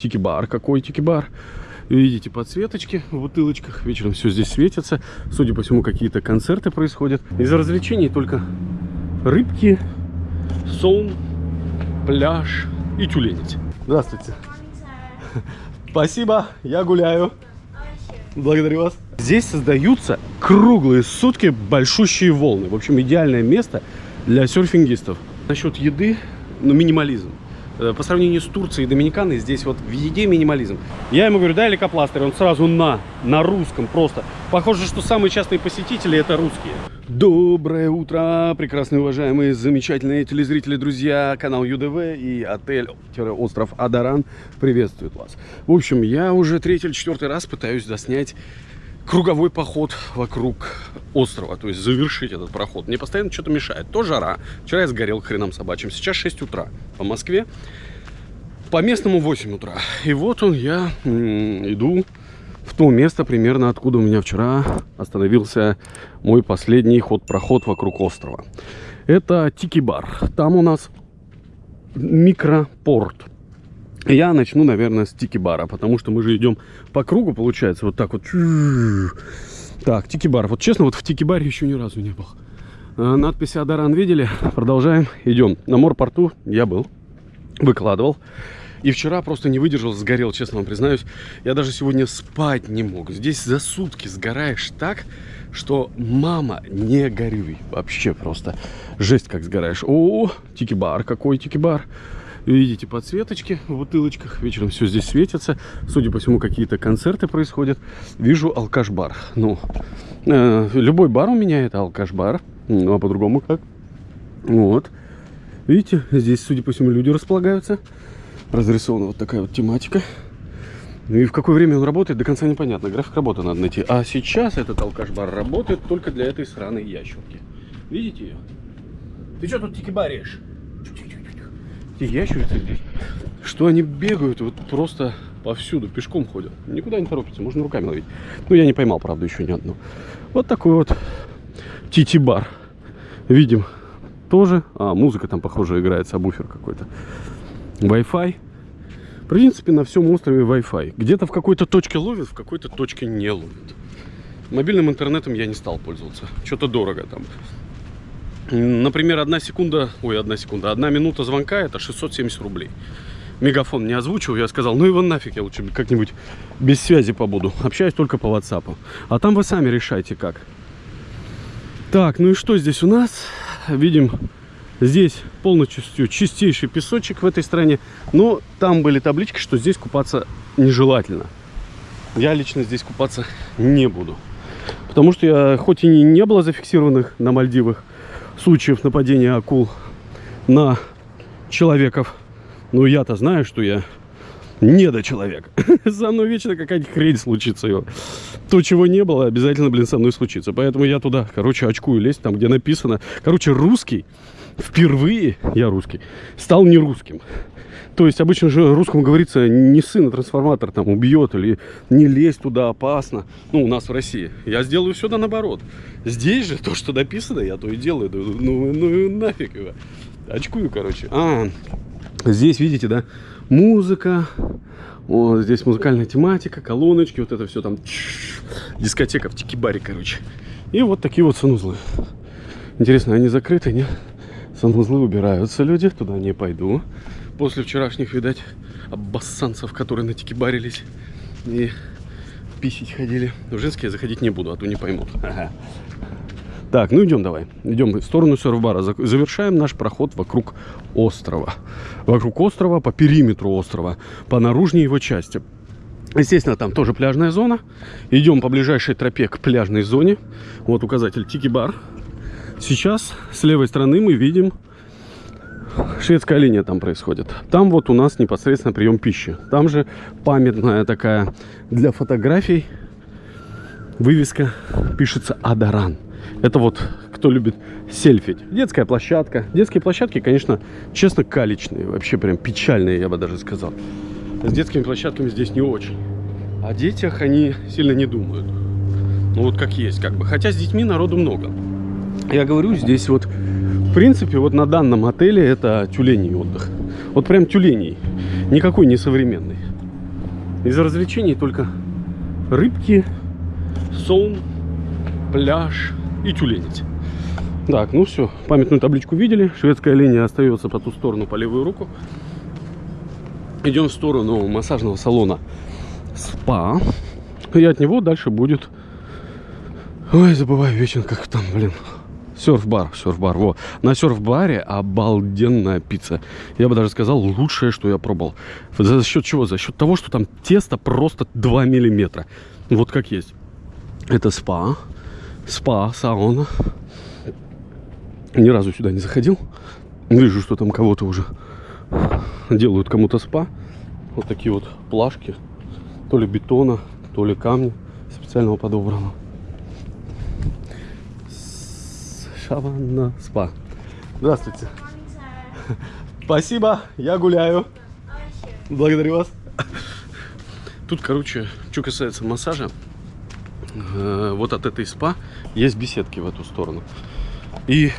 Тики-бар. Какой тики-бар? Видите подсветочки в бутылочках. Вечером все здесь светится. Судя по всему, какие-то концерты происходят. Из развлечений только рыбки, сон, пляж и тюленить. Здравствуйте. Спасибо, я гуляю. Благодарю вас. Здесь создаются круглые сутки большущие волны. В общем, идеальное место для серфингистов. Насчет еды, ну, минимализм. Э, По сравнению с Турцией и Доминиканой, здесь вот в еде минимализм. Я ему говорю, дай лейкопластырь, он сразу на, на русском просто. Похоже, что самые частые посетители это русские. Доброе утро, прекрасные, уважаемые, замечательные телезрители, друзья. Канал ЮДВ и отель-остров Адаран приветствует вас. В общем, я уже третий или четвертый раз пытаюсь доснять круговой поход вокруг острова, то есть завершить этот проход. Мне постоянно что-то мешает. То жара. Вчера я сгорел хреном собачьим. Сейчас 6 утра по Москве. По местному 8 утра. И вот он, я иду в то место примерно, откуда у меня вчера остановился мой последний ход-проход вокруг острова. Это Тики-бар. Там у нас микропорт. Я начну, наверное, с тики-бара, потому что мы же идем по кругу, получается, вот так вот. Так, тики-бар. Вот честно, вот в тики-баре еще ни разу не был. А, надпись Адаран видели? Продолжаем. Идем. На морпорту я был, выкладывал. И вчера просто не выдержал, сгорел, честно вам признаюсь. Я даже сегодня спать не мог. Здесь за сутки сгораешь так, что мама, не горюй. Вообще просто жесть как сгораешь. О, тики-бар, какой тики-бар. Видите подсветочки в бутылочках. Вечером все здесь светится. Судя по всему, какие-то концерты происходят. Вижу алкаш-бар. Ну, э, любой бар у меня это алкаш-бар. Ну, а по-другому как? Вот. Видите, здесь, судя по всему, люди располагаются. Разрисована вот такая вот тематика. И в какое время он работает, до конца непонятно. График работы надо найти. А сейчас этот алкаш-бар работает только для этой сраной ящерки. Видите ее? Ты что тут тикибаришь? Эти ящерицы здесь, что они бегают вот просто повсюду, пешком ходят. Никуда не торопятся, можно руками ловить. Ну, я не поймал, правда, еще ни одну. Вот такой вот тити-бар. Видим тоже. А, музыка там, похоже, играет, сабвуфер какой-то. Wi-Fi. В принципе, на всем острове Wi-Fi. Где-то в какой-то точке ловит, в какой-то точке не ловит. Мобильным интернетом я не стал пользоваться. Что-то дорого там. Например, одна секунда, ой, одна секунда, одна минута звонка это 670 рублей. Мегафон не озвучил, я сказал, ну его нафиг, я лучше как-нибудь без связи побуду. Общаюсь только по WhatsApp. А там вы сами решайте как. Так, ну и что здесь у нас? Видим, здесь полностью чистейший песочек в этой стране. Но там были таблички, что здесь купаться нежелательно. Я лично здесь купаться не буду. Потому что я, хоть и не было зафиксированных на Мальдивах, случаев нападения акул на человеков. Но я-то знаю, что я не до человека. Со мной вечно какая-нибудь хрень случится. Его. То, чего не было, обязательно, блин, со мной случится. Поэтому я туда, короче, очкую лезть, там, где написано. Короче, русский, впервые, я русский, стал не русским. То есть обычно же русскому говорится, не сын, а трансформатор там убьет или не лезь туда, опасно. Ну, у нас в России. Я сделаю все да наоборот. Здесь же то, что написано, я то и делаю. Ну, ну нафиг его. Очкую, короче. А, здесь, видите, да, музыка. Вот здесь музыкальная тематика, колоночки, вот это все там. Дискотека в тикибаре, короче. И вот такие вот санузлы. Интересно, они закрыты, нет? Санузлы убираются люди, туда не пойду после вчерашних, видать, обоссанцев, которые на тикибарились и писить ходили. В женские я заходить не буду, а то не поймут. Ага. Так, ну идем давай. Идем в сторону серф-бара. Завершаем наш проход вокруг острова. Вокруг острова, по периметру острова, по наружной его части. Естественно, там тоже пляжная зона. Идем по ближайшей тропе к пляжной зоне. Вот указатель Тики-бар. Сейчас с левой стороны мы видим шведская линия там происходит. Там вот у нас непосредственно прием пищи. Там же памятная такая для фотографий вывеска пишется Адаран. Это вот кто любит сельфить. Детская площадка. Детские площадки, конечно, честно, калечные. Вообще прям печальные, я бы даже сказал. С детскими площадками здесь не очень. О детях они сильно не думают. Ну вот как есть, как бы. Хотя с детьми народу много. Я говорю, здесь вот в принципе, вот на данном отеле это тюленей отдых. Вот прям тюленей. Никакой не современный. Из развлечений только рыбки, сон, пляж и тюленить. Так, ну все, памятную табличку видели. Шведская линия остается по ту сторону, по левую руку. Идем в сторону массажного салона СПА. И от него дальше будет... Ой, забываю вечно, как там, блин. Серф-бар, серф-бар, во. На серф-баре обалденная пицца. Я бы даже сказал, лучшее, что я пробовал. За счет чего? За счет того, что там тесто просто 2 миллиметра. Вот как есть. Это спа. Спа, сауна. Ни разу сюда не заходил. Вижу, что там кого-то уже делают кому-то спа. Вот такие вот плашки. То ли бетона, то ли камня специального подобранного. Шаванна спа. Здравствуйте. Спасибо, я гуляю. Благодарю вас. Тут, короче, что касается массажа, э, вот от этой спа есть беседки в эту сторону. И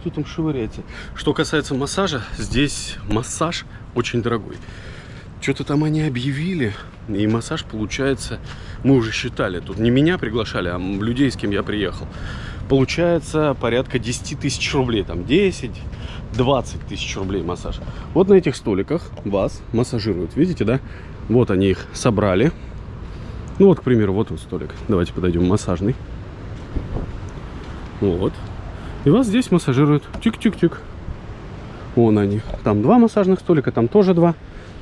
кто там шевыряется? Что касается массажа, здесь массаж очень дорогой. Что-то там они объявили, и массаж получается, мы уже считали, тут не меня приглашали, а людей, с кем я приехал. Получается порядка 10 тысяч рублей, там 10, 20 тысяч рублей массаж. Вот на этих столиках вас массажируют, видите, да? Вот они их собрали. Ну вот, к примеру, вот он столик. Давайте подойдем, массажный. Вот. И вас здесь массажируют. Тик-тик-тик. Вон они. Там два массажных столика, там тоже два.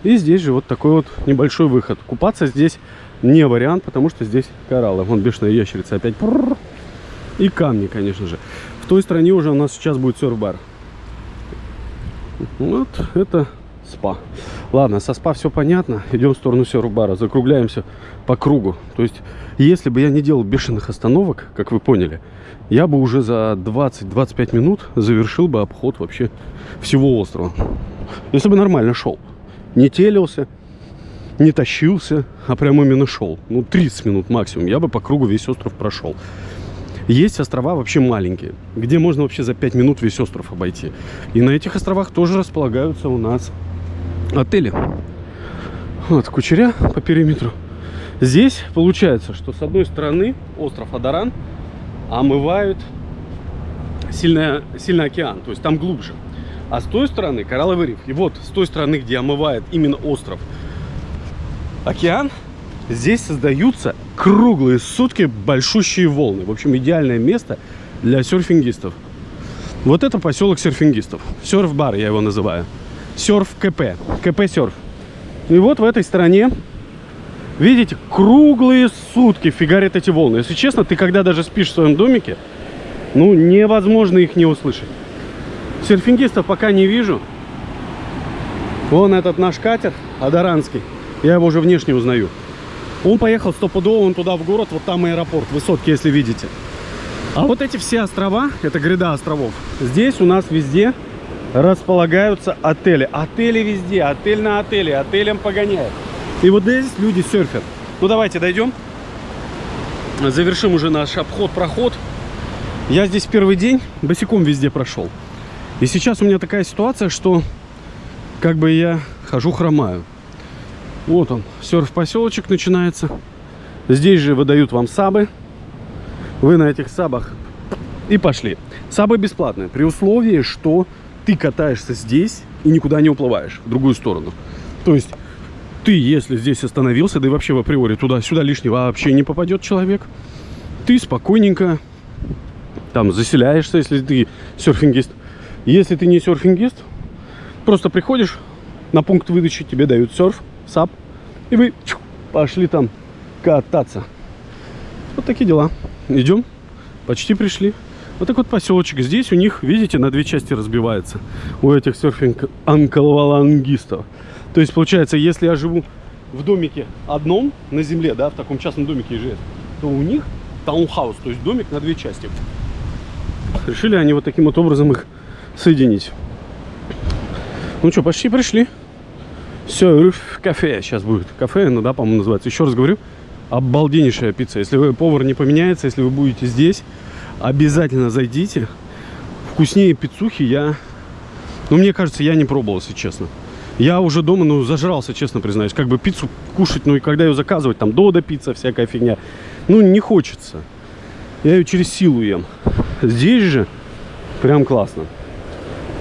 И здесь же вот такой вот небольшой выход. Купаться здесь не вариант, потому что здесь кораллы. Вон бешеная ящерица опять. И камни, конечно же. В той стороне уже у нас сейчас будет серф-бар. Вот это спа. Ладно, со спа все понятно. Идем в сторону серф-бара. Закругляемся по кругу. То есть, если бы я не делал бешеных остановок, как вы поняли, я бы уже за 20-25 минут завершил бы обход вообще всего острова. Если бы нормально шел. Не телился, не тащился, а прям именно шел. Ну, 30 минут максимум. Я бы по кругу весь остров прошел. Есть острова вообще маленькие, где можно вообще за 5 минут весь остров обойти. И на этих островах тоже располагаются у нас отели. Вот, кучеря по периметру. Здесь получается, что с одной стороны остров Адаран омывают сильный, сильный океан, то есть там глубже. А с той стороны коралловый риф. И вот с той стороны, где омывает именно остров океан, здесь создаются круглые сутки большущие волны. В общем, идеальное место для серфингистов. Вот это поселок серфингистов. Серф-бар я его называю. Серф КП. КП серф. И вот в этой стороне Видите, круглые сутки фигарят эти волны. Если честно, ты когда даже спишь в своем домике, ну, невозможно их не услышать. Серфингистов пока не вижу. Вон этот наш катер, Адаранский. Я его уже внешне узнаю. Он поехал стопудово, он туда в город, вот там аэропорт, высотки, если видите. А вот эти все острова, это гряда островов, здесь у нас везде располагаются отели. Отели везде, отель на отеле, отелем погоняет. И вот здесь люди серфят. Ну, давайте дойдем. Завершим уже наш обход-проход. Я здесь первый день босиком везде прошел. И сейчас у меня такая ситуация, что как бы я хожу хромаю. Вот он, серф-поселочек начинается. Здесь же выдают вам сабы. Вы на этих сабах и пошли. Сабы бесплатные, при условии, что ты катаешься здесь и никуда не уплываешь в другую сторону. То есть ты, если здесь остановился, да и вообще в априори туда-сюда лишний вообще не попадет человек, ты спокойненько там заселяешься, если ты серфингист. Если ты не серфингист, просто приходишь на пункт выдачи, тебе дают серф, сап, и вы чух, пошли там кататься. Вот такие дела. Идем. Почти пришли. Вот такой вот поселочек. Здесь у них, видите, на две части разбивается. У этих серфинг-анкалвалангистов. То есть, получается, если я живу в домике одном на земле, да, в таком частном домике ИЖС, то у них таунхаус, то есть домик на две части. Решили они вот таким вот образом их соединить. Ну что, почти пришли. Все, кафе сейчас будет. Кафе, ну да, по-моему, называется. Еще раз говорю, обалденнейшая пицца. Если вы повар не поменяется, если вы будете здесь, обязательно зайдите. Вкуснее пиццухи я... Ну, мне кажется, я не пробовал, если честно. Я уже дома, ну, зажрался, честно признаюсь. Как бы пиццу кушать, ну, и когда ее заказывать, там, Дода пицца, всякая фигня. Ну, не хочется. Я ее через силу ем. Здесь же прям классно.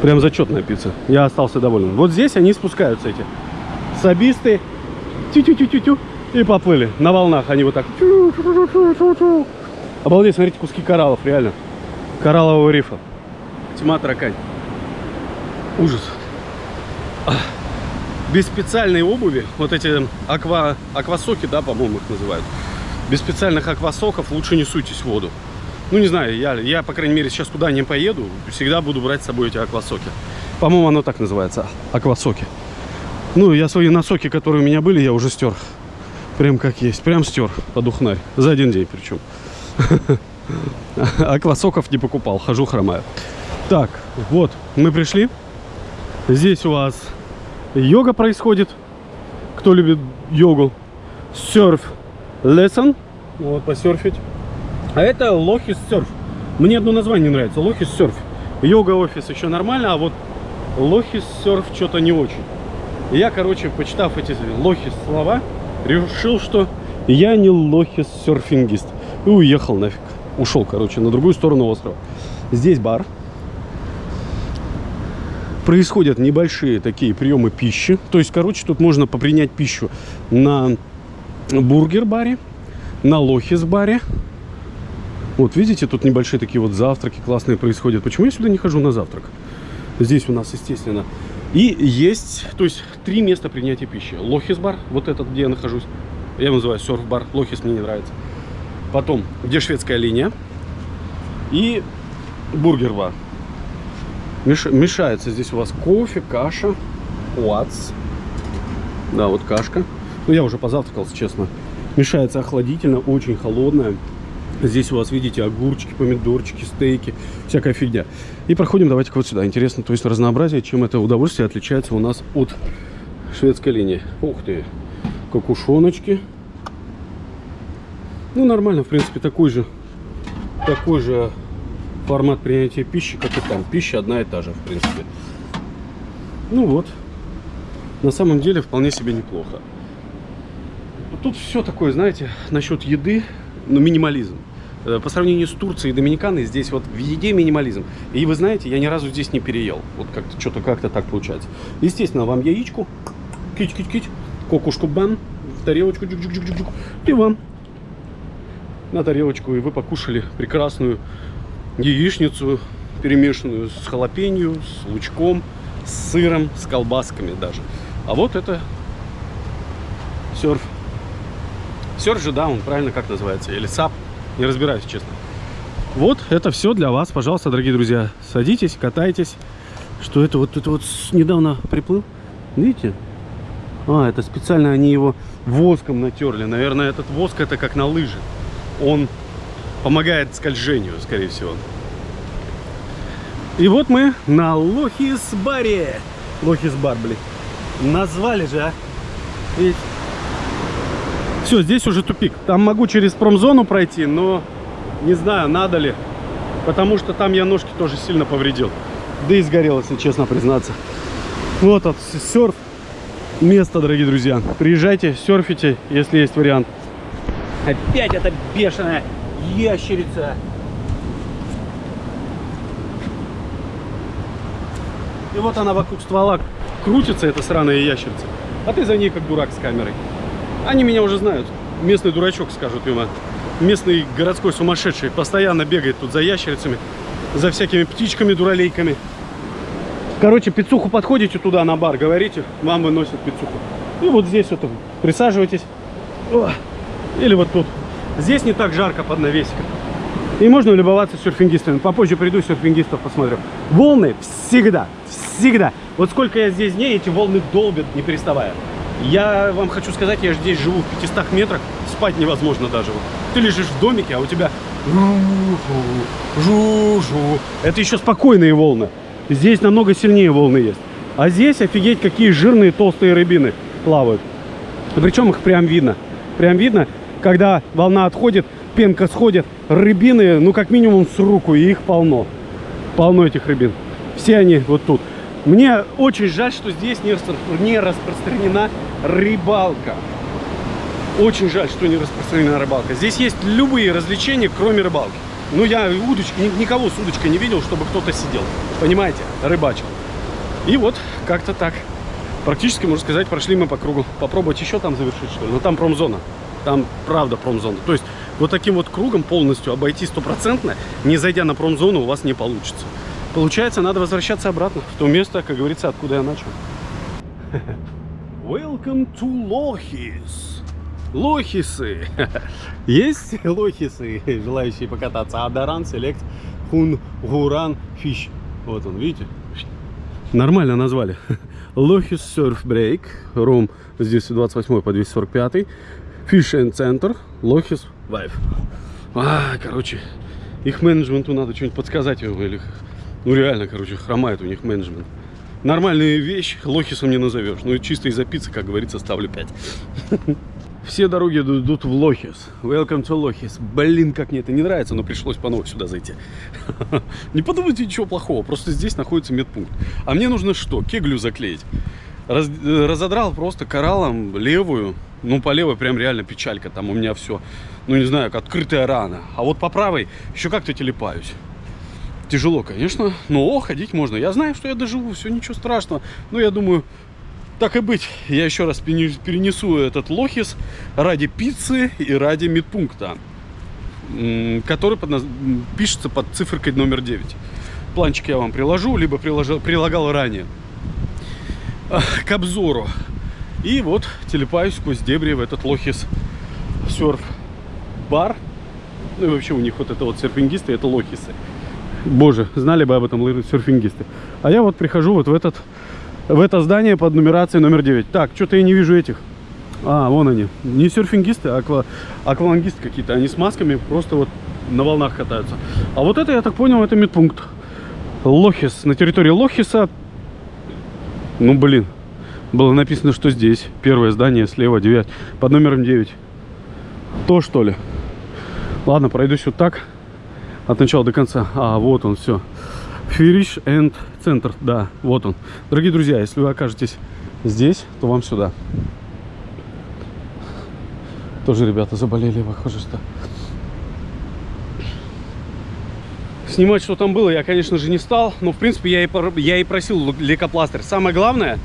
Прям зачетная пицца. Я остался доволен. Вот здесь они спускаются, эти сабисты. Тю-тю-тю-тю-тю. И поплыли. На волнах они вот так. Обалдеть, смотрите, куски кораллов, реально. Кораллового рифа. Тьма таракань. Ужас. Без специальной обуви, вот эти аква, аквасоки, да, по-моему, их называют. Без специальных аквасоков лучше не суйтесь в воду. Ну, не знаю, я, я, по крайней мере, сейчас куда не поеду, всегда буду брать с собой эти аквасоки. По-моему, оно так называется, аквасоки. Ну, я свои носоки, которые у меня были, я уже стер. Прям как есть, прям стер под ухнарь. За один день причем. Аквасоков не покупал, хожу хромаю. Так, вот, мы пришли. Здесь у вас йога происходит. Кто любит йогу? Серф lesson. Вот, посерфить. А это Лохис серф. Мне одно название нравится. Лохис серф. Йога офис еще нормально, а вот Лохис серф что-то не очень. Я, короче, почитав эти Лохис слова, решил, что я не Лохис серфингист. И уехал нафиг. Ушел, короче, на другую сторону острова. Здесь бар происходят небольшие такие приемы пищи. То есть, короче, тут можно попринять пищу на бургер-баре, на лохис-баре. Вот, видите, тут небольшие такие вот завтраки классные происходят. Почему я сюда не хожу на завтрак? Здесь у нас, естественно. И есть, то есть, три места принятия пищи. Лохис-бар, вот этот, где я нахожусь. Я его называю серф-бар. Лохис мне не нравится. Потом, где шведская линия. И бургер-бар. Меш... Мешается здесь у вас кофе, каша, уац. Да, вот кашка. Ну, я уже позавтракал, честно. Мешается охладительно, очень холодная. Здесь у вас, видите, огурчики, помидорчики, стейки, всякая фигня. И проходим, давайте вот сюда. Интересно, то есть разнообразие, чем это удовольствие отличается у нас от шведской линии. Ух ты, кокушоночки. Ну, нормально, в принципе, такой же, такой же формат принятия пищи, как и там. Пища одна и та же, в принципе. Ну вот. На самом деле вполне себе неплохо. Тут все такое, знаете, насчет еды, ну, минимализм. Э, по сравнению с Турцией и Доминиканой, здесь вот в еде минимализм. И вы знаете, я ни разу здесь не переел. Вот как-то что-то как-то так получается. Естественно, вам яичку, кить-кить-кить, кокушку бан, в тарелочку, джук -джук -джук -джук, и вам на тарелочку, и вы покушали прекрасную яичницу, перемешанную с халапенью, с лучком, с сыром, с колбасками даже. А вот это серф. Серф же, да, он правильно как называется, или сап, не разбираюсь, честно. Вот это все для вас, пожалуйста, дорогие друзья. Садитесь, катайтесь. Что это вот это вот недавно приплыл? Видите? А, это специально они его воском натерли. Наверное, этот воск это как на лыжи. Он помогает скольжению, скорее всего. И вот мы на Лохис-баре. Лохис-бар, блин. Назвали же, а. Видите? Все, здесь уже тупик. Там могу через промзону пройти, но не знаю, надо ли. Потому что там я ножки тоже сильно повредил. Да и сгорел, если честно признаться. Вот от серф место, дорогие друзья. Приезжайте, серфите, если есть вариант. Опять это бешеная ящерица. И вот она вокруг ствола крутится, эта сраная ящерица. А ты за ней как дурак с камерой. Они меня уже знают. Местный дурачок, скажут ему. Местный городской сумасшедший. Постоянно бегает тут за ящерицами. За всякими птичками, дуралейками. Короче, пиццуху подходите туда на бар, говорите, вам выносят пиццуху. И вот здесь вот присаживайтесь. Или вот тут. Здесь не так жарко под навесиком. И можно любоваться серфингистами. Попозже приду, серфингистов посмотрю. Волны всегда, всегда. Вот сколько я здесь дней, эти волны долбят, не переставая. Я вам хочу сказать, я здесь живу в 500 метрах, спать невозможно даже. Ты лежишь в домике, а у тебя... Это еще спокойные волны. Здесь намного сильнее волны есть. А здесь, офигеть, какие жирные толстые рыбины плавают. Причем их прям видно. Прям видно, когда волна отходит, пенка сходит, рыбины, ну, как минимум с руку, и их полно. Полно этих рыбин. Все они вот тут. Мне очень жаль, что здесь не, распро- не распространена рыбалка. Очень жаль, что не распространена рыбалка. Здесь есть любые развлечения, кроме рыбалки. Ну, я удочки, ни- никого с удочкой не видел, чтобы кто-то сидел. Понимаете? Рыбачил. И вот как-то так. Практически, можно сказать, прошли мы по кругу. Попробовать еще там завершить, что ли? Но там промзона. Там правда промзона. То есть вот таким вот кругом полностью обойти стопроцентно, не зайдя на промзону, у вас не получится. Получается, надо возвращаться обратно в то место, как говорится, откуда я начал. Welcome to Лохис. Лохисы. Есть лохисы, желающие покататься. Адаран, Селект, Хун, Гуран, Фиш. Вот он, видите? Нормально назвали. Лохис Surf Break. Ром с 228 по 245. Fish and Center. Лохис Vibe. А, короче, их менеджменту надо что-нибудь подсказать. Или, ну реально, короче, хромает у них менеджмент. Нормальную вещь лохисом не назовешь. Ну и чисто из-за пиццы, как говорится, ставлю 5. Все дороги идут в Лохис. Welcome to Лохис. Блин, как мне это не нравится, но пришлось по новой сюда зайти. Не подумайте ничего плохого, просто здесь находится медпункт. А мне нужно что? Кеглю заклеить. Э, разодрал просто кораллом левую. Ну, по левой прям реально печалька. Там у меня все, ну, не знаю, как открытая рана. А вот по правой еще как-то телепаюсь. Тяжело, конечно, но ходить можно. Я знаю, что я доживу, все, ничего страшного. Но я думаю, так и быть, я еще раз перене- перенесу этот лохис ради пиццы и ради медпункта, который под пишется под циферкой номер 9. Планчик я вам приложу, либо приложил, прилагал ранее а, к обзору. И вот телепаюсь сквозь дебри в этот лохис серф бар. Ну и вообще у них вот это вот серфингисты, это лохисы. Боже, знали бы об этом серфингисты. А я вот прихожу вот в этот в это здание под нумерацией номер 9. Так, что-то я не вижу этих. А, вон они. Не серфингисты, а аква... аквалангисты какие-то. Они с масками просто вот на волнах катаются. А вот это, я так понял, это медпункт. Лохис. На территории Лохиса. Ну, блин. Было написано, что здесь. Первое здание слева, 9. Под номером 9. То, что ли? Ладно, пройдусь вот так. От начала до конца. А, вот он, все. Фириш энд центр, да, вот он. Дорогие друзья, если вы окажетесь здесь, то вам сюда. Тоже ребята заболели, похоже, что. Снимать, что там было, я, конечно же, не стал. Но, в принципе, я и, я и просил лейкопластырь. Самое главное,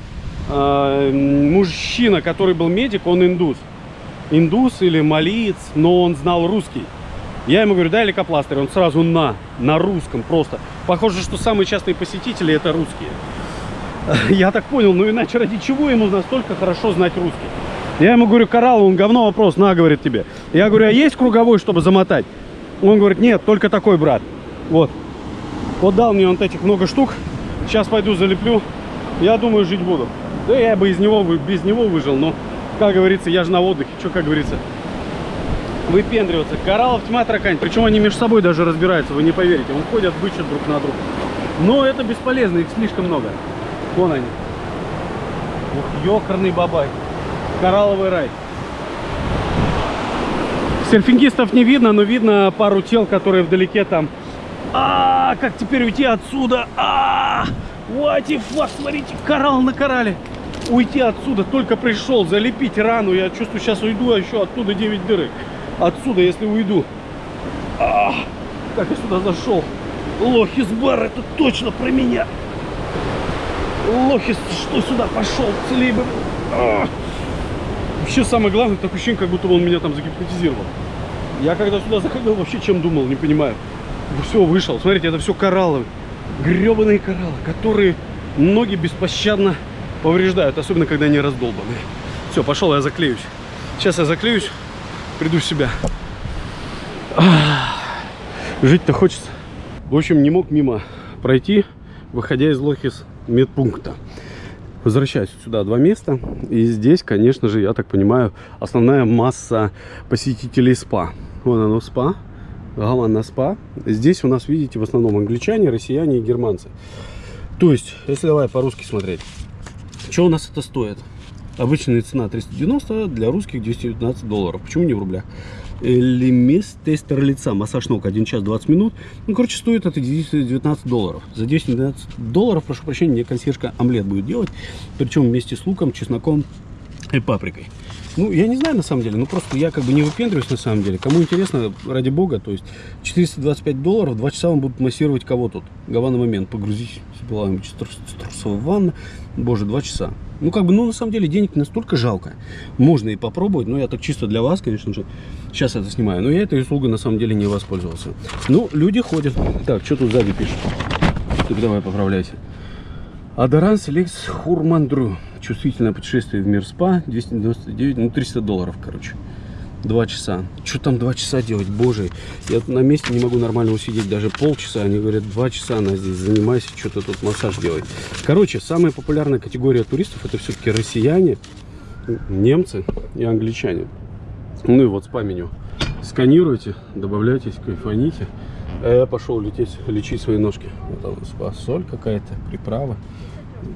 э, мужчина, который был медик, он индус. Индус или малиец, но он знал русский. Я ему говорю, дай лейкопластырь. Он сразу на, на русском просто. Похоже, что самые частые посетители это русские. Я так понял, ну иначе ради чего ему настолько хорошо знать русский? Я ему говорю, коралл, он говно вопрос, на, говорит тебе. Я говорю, а есть круговой, чтобы замотать? Он говорит, нет, только такой, брат. Вот. Вот дал мне он этих много штук. Сейчас пойду залеплю. Я думаю, жить буду. Да я бы из него, без него выжил, но, как говорится, я же на отдыхе. Что, как говорится, выпендриваться. Кораллов тьма таракань. Причем они между собой даже разбираются, вы не поверите. Он ходят, бычат друг на друга. Но это бесполезно, их слишком много. Вон они. Ух, ёкарный бабай. Коралловый рай. Серфингистов не видно, но видно пару тел, которые вдалеке там. А, как теперь уйти отсюда? А, what the fuck, смотрите, коралл на коралле. Уйти отсюда, только пришел, залепить рану. Я чувствую, сейчас уйду, а еще оттуда 9 дырок. Отсюда, если уйду. А, как я сюда зашел. Лохис бар, это точно про меня. Лохис, что сюда пошел? Целей бы. А. Вообще самое главное, такое ощущение, как будто он меня там загипнотизировал. Я когда сюда заходил, вообще чем думал, не понимаю. Все, вышел. Смотрите, это все кораллы. гребаные кораллы, которые ноги беспощадно повреждают, особенно когда они раздолбаны. Все, пошел, я заклеюсь. Сейчас я заклеюсь, приду в себя. Жить-то хочется. В общем, не мог мимо пройти, выходя из Лохис медпункта. Возвращаюсь сюда два места. И здесь, конечно же, я так понимаю, основная масса посетителей спа. Вон оно спа. Гавана спа. Здесь у нас, видите, в основном англичане, россияне и германцы. То есть, если давай по-русски смотреть. Что у нас это стоит? Обычная цена 390, для русских 219 долларов. Почему не в рублях? Лимис тестер лица, массаж ног 1 час 20 минут. Ну, короче, стоит это 219 долларов. За 219 долларов, прошу прощения, мне консьержка омлет будет делать. Причем вместе с луком, чесноком и паприкой. Ну, я не знаю на самом деле, ну просто я как бы не выпендриваюсь на самом деле. Кому интересно, ради бога, то есть 425 долларов, 2 часа он будет массировать кого тут. Гавана момент, погрузись с трусовой ванны. Боже, 2 часа. Ну, как бы, ну, на самом деле, денег настолько жалко. Можно и попробовать, но я так чисто для вас, конечно же, сейчас это снимаю. Но я этой услугой, на самом деле, не воспользовался. Ну, люди ходят. Так, что тут сзади пишет? Так, давай, поправляйся. Адоранс Лекс Хурмандру. Чувствительное путешествие в мир спа. 299, ну 300 долларов, короче. Два часа. Что там два часа делать, боже. Я на месте не могу нормально усидеть даже полчаса. Они говорят, два часа она здесь занимайся, что-то тут массаж делать. Короче, самая популярная категория туристов это все-таки россияне, немцы и англичане. Ну и вот спа-меню. Сканируйте, добавляйтесь, кайфаните. А я пошел лететь, лечить свои ножки. Вот спа, соль какая-то, приправа.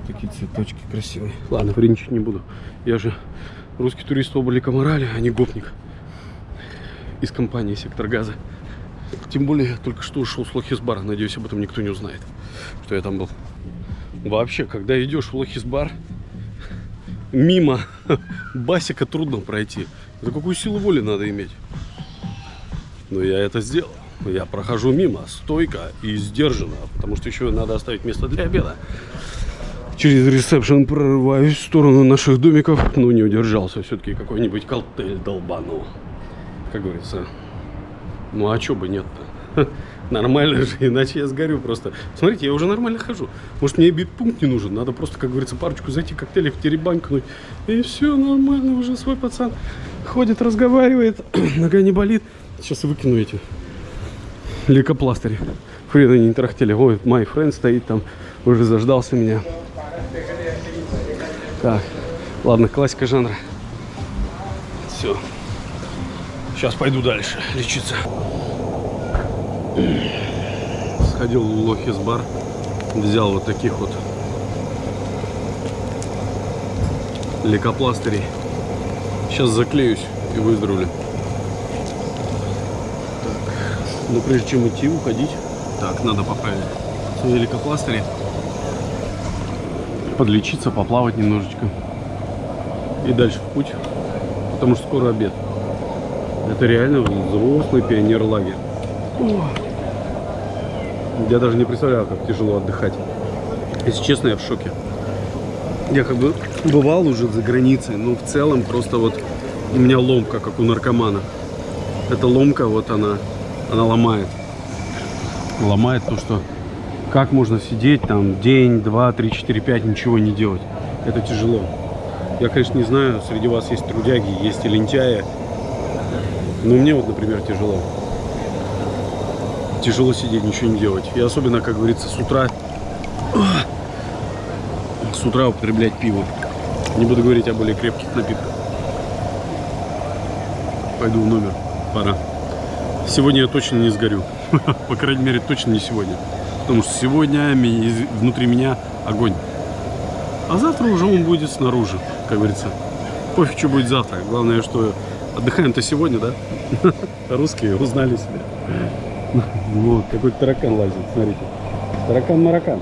Такие цветочки красивые. Ладно, вредничать не буду. Я же русский турист облика морали, а не гопник из компании «Сектор газа». Тем более, я только что ушел с Лохисбара. Надеюсь, об этом никто не узнает, что я там был. Вообще, когда идешь в Лохисбар, мимо басика трудно пройти. За какую силу воли надо иметь? Но я это сделал. Я прохожу мимо, стойко и сдержанно, потому что еще надо оставить место для обеда. Через ресепшн прорываюсь в сторону наших домиков, но не удержался. Все-таки какой-нибудь коктейль долбанул как говорится. Ну а что бы нет-то? Нормально же, иначе я сгорю просто. Смотрите, я уже нормально хожу. Может, мне бит-пункт не нужен. Надо просто, как говорится, парочку зайти, коктейли в теребанькнуть. И все нормально, уже свой пацан ходит, разговаривает, нога не болит. Сейчас выкину эти лейкопластыри. Фрида не трахтели. Ой, мой френд стоит там, уже заждался меня. Так, ладно, классика жанра. Все. Сейчас пойду дальше лечиться. Сходил в Лохис бар. Взял вот таких вот лейкопластырей. Сейчас заклеюсь и выздоровлю. Так. Но прежде чем идти, уходить, так, надо поправить лейкопластыри. Подлечиться, поплавать немножечко. И дальше в путь, потому что скоро обед. Это реально взрослый пионер-лагерь. Я даже не представляю, как тяжело отдыхать. Если честно, я в шоке. Я как бы бывал уже за границей, но в целом просто вот у меня ломка, как у наркомана. Эта ломка, вот она, она ломает. Ломает то, что как можно сидеть там день, два, три, четыре, пять, ничего не делать. Это тяжело. Я, конечно, не знаю, среди вас есть трудяги, есть и лентяи, ну, мне вот, например, тяжело. Тяжело сидеть, ничего не делать. И особенно, как говорится, с утра... С утра употреблять пиво. Не буду говорить о более крепких напитках. Пойду в номер. Пора. Сегодня я точно не сгорю. По крайней мере, точно не сегодня. Потому что сегодня внутри меня огонь. А завтра уже он будет снаружи, как говорится. Пофиг, что будет завтра. Главное, что Отдыхаем-то сегодня, да? Русские узнали себя. Вот, какой-то таракан лазит, смотрите. Таракан-маракан.